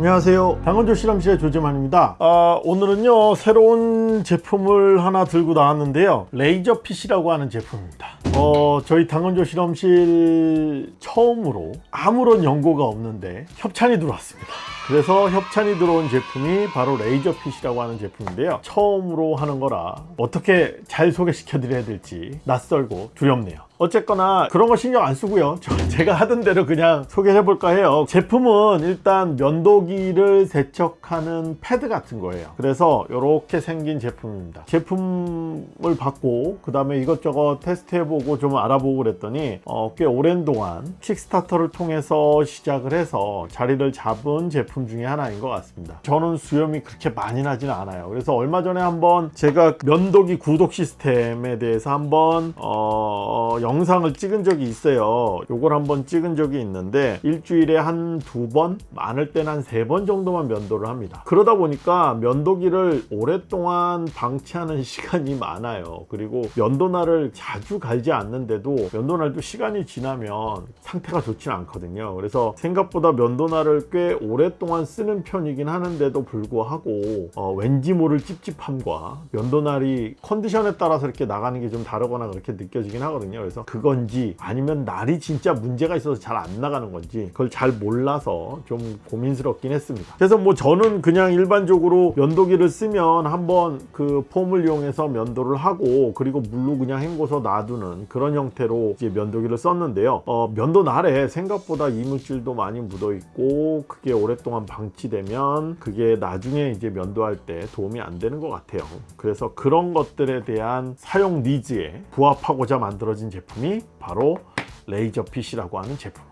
안녕하세요. 당건조 실험실의 조재만입니다. 아, 오늘은요 새로운 제품을 하나 들고 나왔는데요. RazorPit이라고 하는 제품입니다. 어, 저희 당건조 실험실 처음으로 아무런 연고가 없는데 협찬이 들어왔습니다. 그래서 협찬이 들어온 제품이 바로 RazorPit이라고 하는 제품인데요. 처음으로 하는 거라 어떻게 잘 소개시켜 드려야 될지 낯설고 두렵네요 어쨌거나 그런 거 신경 안 쓰고요. 저, 제가 하던 대로 그냥 소개해 볼까 해요. 제품은 일단 면도기를 세척하는 패드 같은 거예요. 그래서 이렇게 생긴 제품입니다. 제품을 받고 그 다음에 이것저것 테스트 해 보고 좀 알아보고 그랬더니 어, 꽤 오랜 동안 킥스타터를 통해서 시작을 해서 자리를 잡은 제품 중에 하나인 것 같습니다. 저는 수염이 그렇게 많이 나지는 않아요. 그래서 얼마 전에 한번 제가 면도기 구독 시스템에 대해서 한번 어, 영상을 찍은 적이 있어요. 요걸 한번 찍은 적이 있는데 일주일에 한 두 번 많을 때는 한 세 번 정도만 면도를 합니다. 그러다 보니까 면도기를 오랫동안 방치하는 시간이 많아요. 그리고 면도날을 자주 갈지 않는데도 면도날도 시간이 지나면 상태가 좋지는 않거든요. 그래서 생각보다 면도날을 꽤 오랫동안 쓰는 편이긴 하는데도 불구하고 어, 왠지 모를 찝찝함과 면도날이 컨디션에 따라서 이렇게 나가는 게 좀 다르거나 그렇게 느껴지긴 하거든요. 그래서 그건지 아니면 날이 진짜 문제가 있어서 잘 안 나가는 건지 그걸 잘 몰라서 좀 고민스럽긴 했습니다. 그래서 뭐 저는 그냥 일반적으로 면도기를 쓰면 한번 그 폼을 이용해서 면도를 하고 그리고 물로 그냥 헹궈서 놔두는 그런 형태로 이제 면도기를 썼는데요. 어, 면도 날에 생각보다 이물질도 많이 묻어 있고 그게 오랫동안 방치되면 그게 나중에 이제 면도할 때 도움이 안 되는 것 같아요. 그래서 그런 것들에 대한 사용 니즈에 부합하고자 만들어진 제품 이 바로 레이저 핏이라고 하는 제품입니다.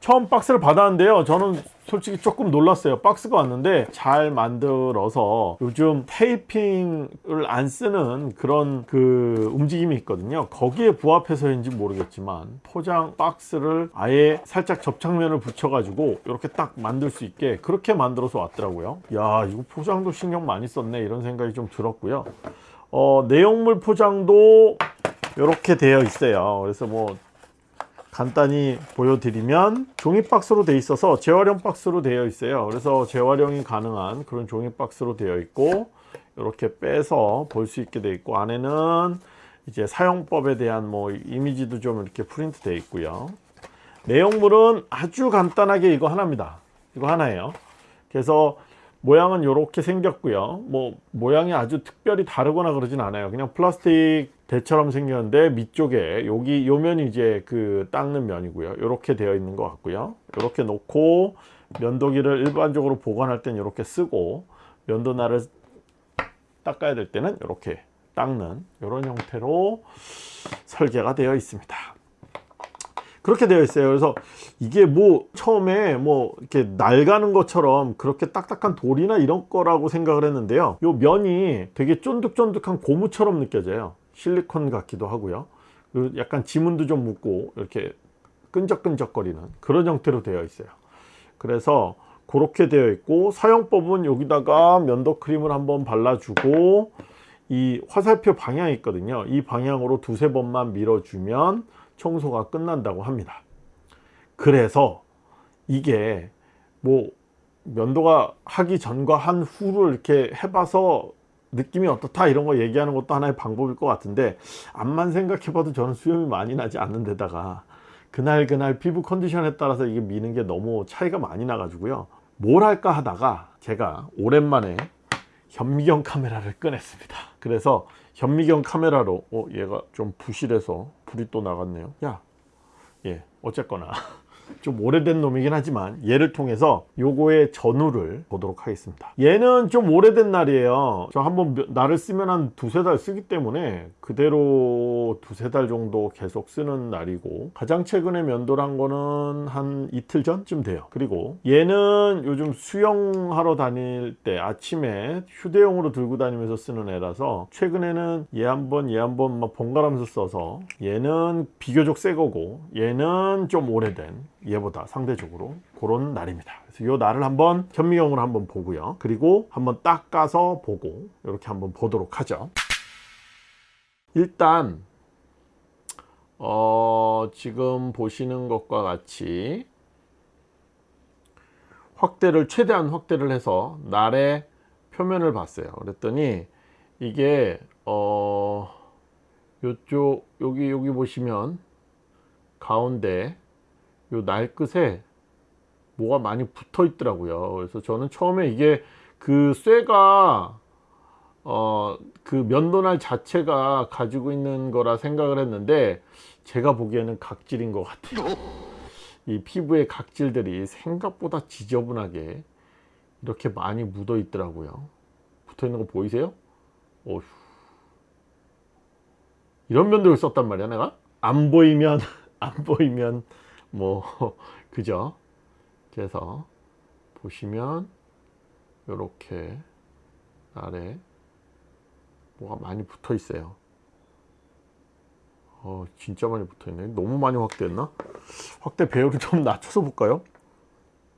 처음 박스를 받았는데요. 저는 솔직히 조금 놀랐어요. 박스가 왔는데 잘 만들어서 요즘 테이핑을 안 쓰는 그런 그 움직임이 있거든요. 거기에 부합해서인지 모르겠지만 포장 박스를 아예 살짝 접착면을 붙여 가지고 이렇게 딱 만들 수 있게 그렇게 만들어서 왔더라고요. 야 이거 포장도 신경 많이 썼네. 이런 생각이 좀 들었고요. 어, 내용물 포장도 이렇게 되어 있어요. 그래서 뭐 간단히 보여드리면 종이 박스로 되어 있어서 재활용 박스로 되어 있어요. 그래서 재활용이 가능한 그런 종이 박스로 되어 있고 이렇게 빼서 볼 수 있게 되어 있고 안에는 이제 사용법에 대한 뭐 이미지도 좀 이렇게 프린트 되어 있고요. 내용물은 아주 간단하게 이거 하나입니다. 이거 하나예요. 그래서 모양은 이렇게 생겼고요. 뭐 모양이 아주 특별히 다르거나 그러진 않아요. 그냥 플라스틱 대처럼 생겼는데 밑쪽에 여기 요 면이 이제 그 닦는 면이고요. 이렇게 되어 있는 것 같고요. 이렇게 놓고 면도기를 일반적으로 보관할 때는 이렇게 쓰고 면도날을 닦아야 될 때는 이렇게 닦는 이런 형태로 설계가 되어 있습니다. 그렇게 되어 있어요. 그래서 이게 뭐 처음에 뭐 이렇게 낡아는 것처럼 그렇게 딱딱한 돌이나 이런 거라고 생각을 했는데요. 요 면이 되게 쫀득쫀득한 고무처럼 느껴져요 실리콘 같기도 하고요. 그리고 약간 지문도 좀 묻고 이렇게 끈적끈적거리는 그런 형태로 되어 있어요. 그래서 그렇게 되어 있고 사용법은 여기다가 면도 크림을 한번 발라주고 이 화살표 방향이 있거든요. 이 방향으로 두세 번만 밀어주면 청소가 끝난다고 합니다. 그래서 이게 뭐 면도가 하기 전과 한 후를 이렇게 해봐서 느낌이 어떻다 이런 거 얘기하는 것도 하나의 방법일 것 같은데 암만 생각해 봐도 저는 수염이 많이 나지 않는 데다가 그날 그날 피부 컨디션에 따라서 이게 미는 게 너무 차이가 많이 나 가지고요. 뭘 할까 하다가 제가 오랜만에 현미경 카메라를 꺼냈습니다. 그래서 현미경 카메라로 어 얘가 좀 부실해서 불이 또 나갔네요. 야 예 어쨌거나 좀 오래된 놈이긴 하지만 얘를 통해서 요거의 전후를 보도록 하겠습니다. 얘는 좀 오래된 날이에요. 저 한번 날을 쓰면 한 두세 달 쓰기 때문에 그대로 두세 달 정도 계속 쓰는 날이고 가장 최근에 면도를 한 거는 한 이틀 전쯤 돼요. 그리고 얘는 요즘 수영하러 다닐 때 아침에 휴대용으로 들고 다니면서 쓰는 애라서 최근에는 얘 한 번 얘 한 번 막 번갈아면서 써서 얘는 비교적 새 거고 얘는 좀 오래된 얘보다 상대적으로 그런 날입니다. 그래서 이 날을 한번 현미경으로 한번 보고요. 그리고 한번 닦아서 보고 이렇게 한번 보도록 하죠. 일단 어, 지금 보시는 것과 같이 확대를 최대한 확대를 해서 날의 표면을 봤어요. 그랬더니 이게 어 요쪽 여기 여기 보시면 가운데 요 날 끝에 뭐가 많이 붙어 있더라고요 그래서 저는 처음에 이게 그 쇠가 어 그 면도날 자체가 가지고 있는 거라 생각을 했는데 제가 보기에는 각질인 것 같아요 이 피부의 각질들이 생각보다 지저분하게 이렇게 많이 묻어 있더라고요 붙어 있는 거 보이세요? 어휴. 이런 면도를 썼단 말이야 내가 안 보이면 안 보이면 뭐 그죠? 그래서 보시면 이렇게 아래 뭐가 많이 붙어 있어요. 어 진짜 많이 붙어 있네. 너무 많이 확대했나? 확대 배열을 좀 낮춰서 볼까요?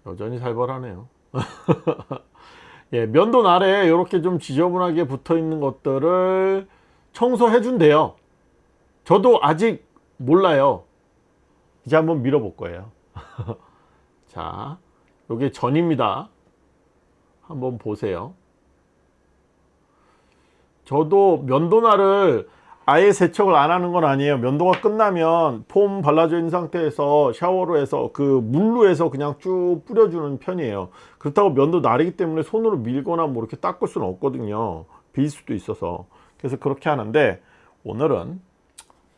여전히 살벌하네요. 예, 면도 아래 이렇게 좀 지저분하게 붙어 있는 것들을 청소해 준대요. 저도 아직 몰라요 이제 한번 밀어 볼 거예요. 자 요게 전입니다. 한번 보세요. 저도 면도날을 아예 세척을 안 하는 건 아니에요. 면도가 끝나면 폼 발라져 있는 상태에서 샤워로 해서 그 물로 해서 그냥 쭉 뿌려주는 편이에요. 그렇다고 면도 날이기 때문에 손으로 밀거나 뭐 이렇게 닦을 수는 없거든요. 빌 수도 있어서. 그래서 그렇게 하는데 오늘은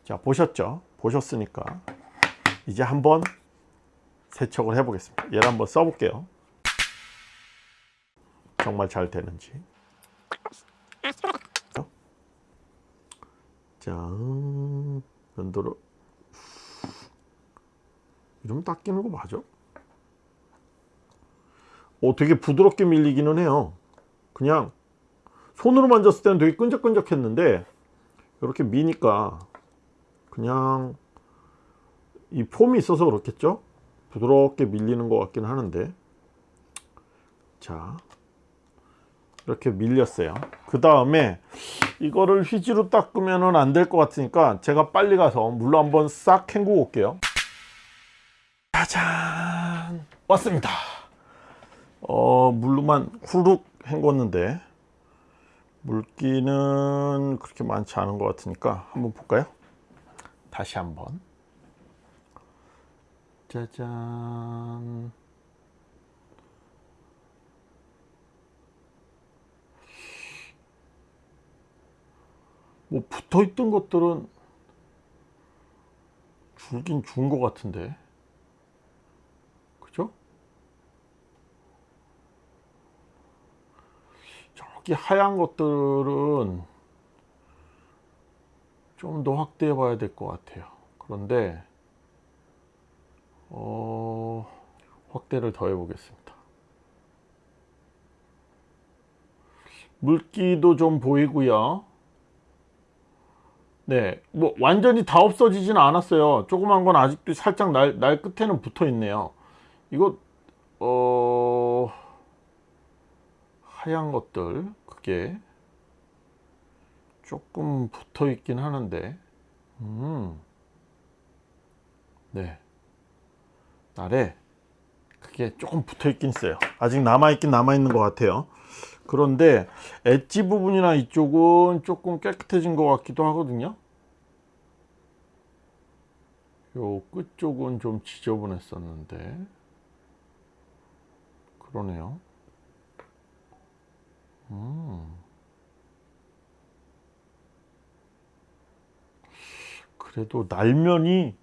자 보셨죠? 보셨으니까 이제 한번 세척을 해 보겠습니다. 얘를 한번 써 볼게요. 정말 잘 되는지. 자 면도를. 이러면 닦이는 거 맞아? 어 되게 부드럽게 밀리기는 해요. 그냥 손으로 만졌을 때는 되게 끈적끈적 했는데 이렇게 미니까 그냥 이 폼이 있어서 그렇겠죠? 부드럽게 밀리는 것 같긴 하는데. 자 이렇게 밀렸어요. 그 다음에 이거를 휘지로 닦으면 안 될 것 같으니까 제가 빨리 가서 물로 한번 싹 헹구고 올게요. 짜잔! 왔습니다. 어 물로만 후룩 헹궜는데 물기는 그렇게 많지 않은 것 같으니까 한번 볼까요? 다시 한번 짜잔. 뭐 붙어 있던 것들은 줄긴 준 것 같은데. 그죠? 저기 하얀 것들은 좀 더 확대해 봐야 될 것 같아요. 그런데 어, 확대를 더 해 보겠습니다 물기도 좀 보이고요 네, 뭐 완전히 다 없어지지는 않았어요. 조그만 건 아직도 살짝 날, 날 끝에는 붙어 있네요. 이거 어 하얀 것들 그게 조금 붙어 있긴 하는데 음. 네. 날에 그게 조금 붙어 있긴 있어요. 아직 남아 있긴 남아 있는 것 같아요. 그런데 엣지 부분이나 이쪽은 조금 깨끗해진 것 같기도 하거든요 요 끝쪽은 좀 지저분했었는데 그러네요 음. 그래도 날면이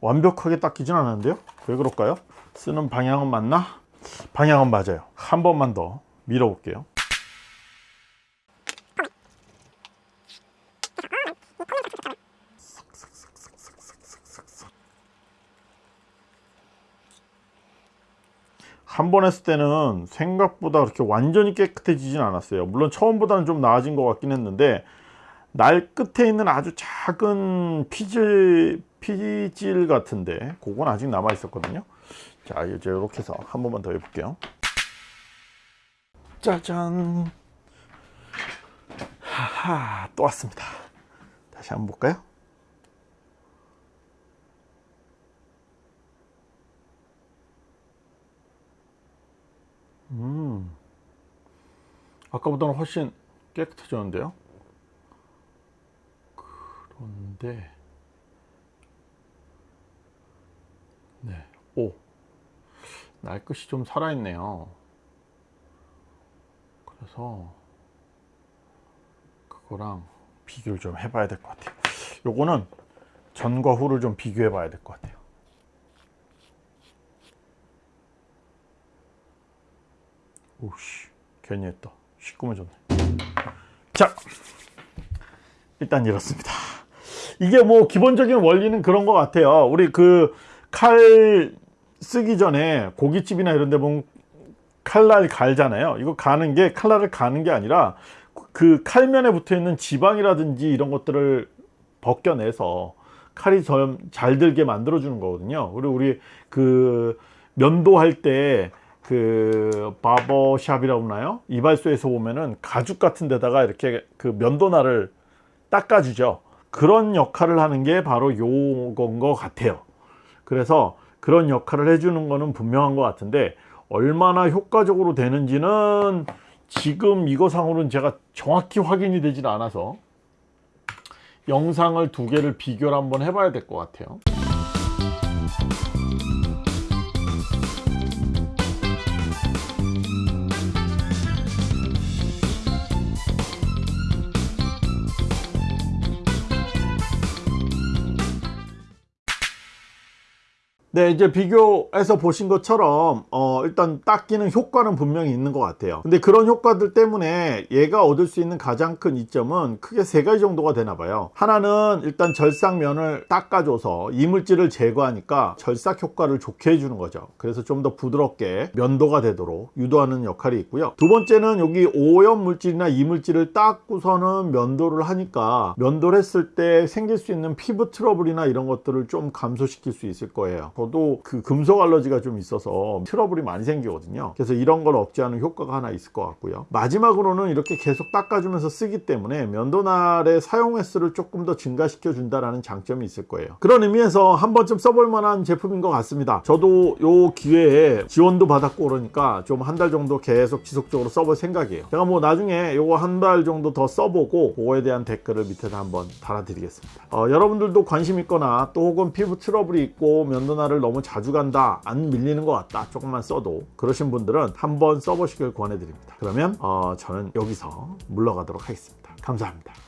완벽하게 닦이진 않았는데요 왜 그럴까요? 쓰는 방향은 맞나? 방향은 맞아요. 한 번만 더 밀어 볼게요. 한 번 했을 때는 생각보다 그렇게 완전히 깨끗해지진 않았어요. 물론 처음보다는 좀 나아진 것 같긴 했는데 날 끝에 있는 아주 작은 피질 피질 같은데 그건 아직 남아 있었거든요. 자 이제 이렇게 해서 한 번만 더 해볼게요. 짜잔. 하하 또 왔습니다. 다시 한번 볼까요? 음. 아까보다는 훨씬 깨끗해졌는데요. 그런데 네, 오, 날 끝이 좀 살아있네요. 그래서 그거랑 비교를 좀 해봐야 될 것 같아요. 요거는 전과 후를 좀 비교해 봐야 될 것 같아요. 오씨, 괜히 했다. 시꺼매졌네. 자, 일단 이렇습니다. 이게 뭐 기본적인 원리는 그런 것 같아요. 우리 그 칼 쓰기 전에 고깃집이나 이런 데 보면 칼날 갈잖아요. 이거 가는 게 칼날을 가는 게 아니라 그 칼면에 붙어 있는 지방이라든지 이런 것들을 벗겨내서 칼이 좀 잘 들게 만들어 주는 거거든요. 그리고 우리 그 면도할 때 그 바버샵이라고 하나요? 이발소에서 보면은 가죽 같은 데다가 이렇게 그 면도날을 닦아 주죠. 그런 역할을 하는 게 바로 요건 것 같아요. 그래서 그런 역할을 해주는 거는 분명한 것 같은데 얼마나 효과적으로 되는지는 지금 이거상으로는 제가 정확히 확인이 되질 않아서 영상을 두 개를 비교를 한번 해봐야 될 것 같아요. 네 이제 비교해서 보신 것처럼 어, 일단 닦이는 효과는 분명히 있는 것 같아요. 근데 그런 효과들 때문에 얘가 얻을 수 있는 가장 큰 이점은 크게 세 가지 정도가 되나 봐요. 하나는 일단 절삭면을 닦아줘서 이물질을 제거하니까 절삭 효과를 좋게 해주는 거죠. 그래서 좀 더 부드럽게 면도가 되도록 유도하는 역할이 있고요. 두 번째는 여기 오염 물질이나 이물질을 닦고서는 면도를 하니까 면도를 했을 때 생길 수 있는 피부 트러블이나 이런 것들을 좀 감소시킬 수 있을 거예요 저도 그 금속 알러지가 좀 있어서 트러블이 많이 생기거든요. 그래서 이런 걸 억제하는 효과가 하나 있을 것 같고요. 마지막으로는 이렇게 계속 닦아주면서 쓰기 때문에 면도날의 사용 횟수를 조금 더 증가시켜 준다라는 장점이 있을 거예요. 그런 의미에서 한 번쯤 써볼 만한 제품인 것 같습니다. 저도 요 기회에 지원도 받았고 그러니까 좀 한 달 정도 계속 지속적으로 써볼 생각이에요. 제가 뭐 나중에 요거 한 달 정도 더 써보고 그거에 대한 댓글을 밑에다 한번 달아드리겠습니다. 어, 여러분들도 관심 있거나 또 혹은 피부 트러블이 있고 면도날을 너무 자주 간다 안 밀리는 것 같다 조금만 써도 그러신 분들은 한번 써보시길 권해드립니다. 그러면 어, 저는 여기서 물러가도록 하겠습니다. 감사합니다